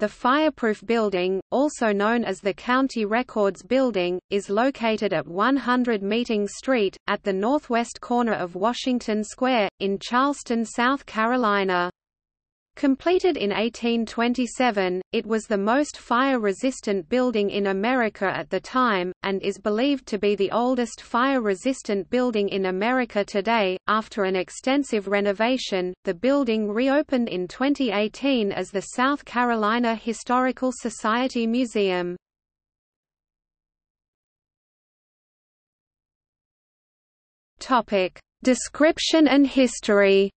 The Fireproof Building, also known as the County Records Building, is located at 100 Meeting Street, at the northwest corner of Washington Square, in Charleston, South Carolina. Completed in 1827, it was the most fire-resistant building in America at the time, and is believed to be the oldest fire-resistant building in America today. After an extensive renovation, the building reopened in 2018 as the South Carolina Historical Society Museum. Topic: Description and history.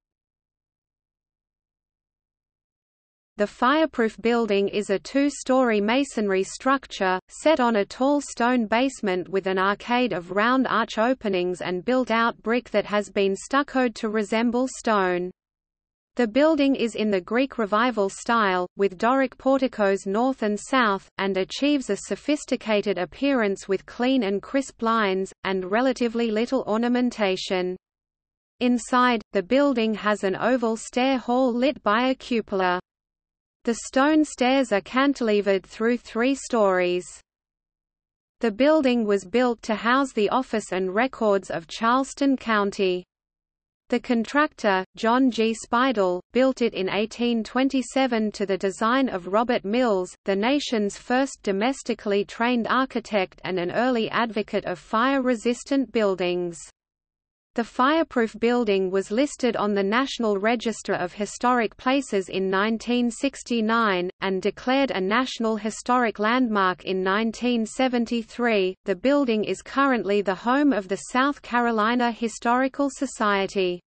The fireproof building is a two-story masonry structure, set on a tall stone basement with an arcade of round arch openings and built-out brick that has been stuccoed to resemble stone. The building is in the Greek Revival style, with Doric porticos north and south, and achieves a sophisticated appearance with clean and crisp lines, and relatively little ornamentation. Inside, the building has an oval stair hall lit by a cupola. The stone stairs are cantilevered through three stories. The building was built to house the office and records of Charleston County. The contractor, John G. Speidel, built it in 1827 to the design of Robert Mills, the nation's first domestically trained architect and an early advocate of fire-resistant buildings. The fireproof building was listed on the National Register of Historic Places in 1969, and declared a National Historic Landmark in 1973. The building is currently the home of the South Carolina Historical Society.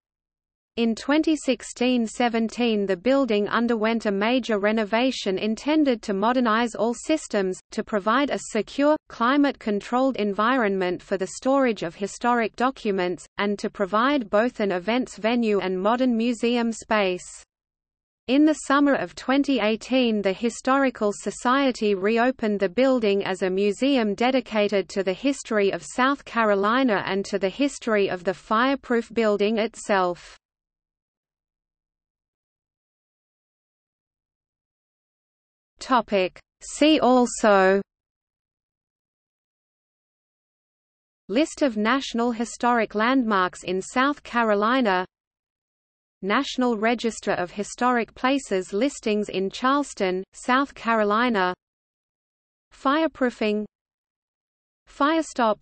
In 2016–17 the building underwent a major renovation intended to modernize all systems, to provide a secure, climate-controlled environment for the storage of historic documents, and to provide both an events venue and modern museum space. In the summer of 2018 the Historical Society reopened the building as a museum dedicated to the history of South Carolina and to the history of the fireproof building itself. Topic. See also List of National Historic Landmarks in South Carolina National Register of Historic Places listings in Charleston, South Carolina Fireproofing Firestop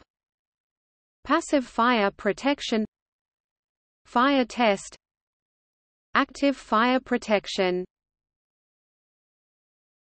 Passive fire protection Fire test Active fire protection